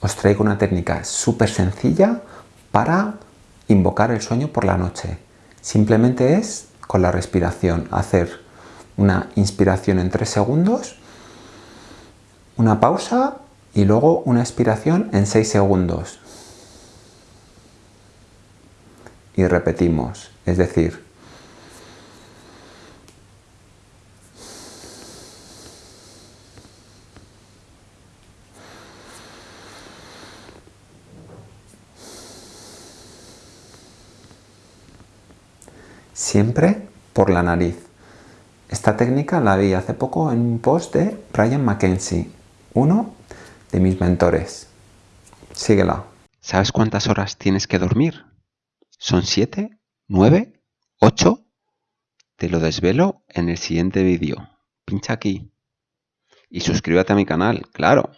os traigo una técnica súper sencilla para invocar el sueño por la noche. Simplemente es con la respiración, hacer una inspiración en 3 segundos, una pausa y luego una expiración en 6 segundos. Y repetimos, es decir, siempre por la nariz. Esta técnica la vi hace poco en un post de Ryan Mackenzie, uno de mis mentores. Síguela. ¿Sabes cuántas horas tienes que dormir? ¿Son siete? ¿Nueve? ¿Ocho? Te lo desvelo en el siguiente vídeo. Pincha aquí. Y suscríbete a mi canal, claro.